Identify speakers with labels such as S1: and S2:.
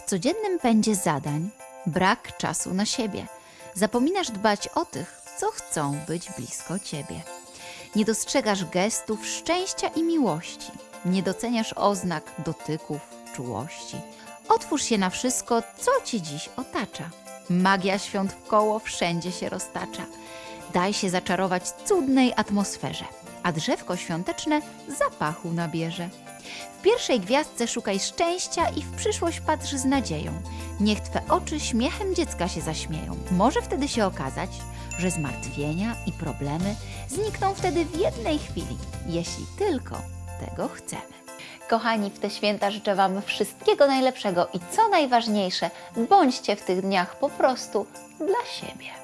S1: W codziennym pędzie zadań brak czasu na siebie. Zapominasz dbać o tych, co chcą być blisko ciebie. Nie dostrzegasz gestów szczęścia i miłości. Nie doceniasz oznak dotyków, czułości. Otwórz się na wszystko, co cię dziś otacza. Magia świąt w koło wszędzie się roztacza. Daj się zaczarować cudnej atmosferze, a drzewko świąteczne zapachu nabierze. W pierwszej gwiazdce szukaj szczęścia i w przyszłość patrz z nadzieją. Niech Twe oczy śmiechem dziecka się zaśmieją. Może wtedy się okazać, że zmartwienia i problemy znikną wtedy w jednej chwili, jeśli tylko tego chcemy. Kochani, w te święta życzę Wam wszystkiego najlepszego i co najważniejsze, bądźcie w tych dniach po prostu dla siebie.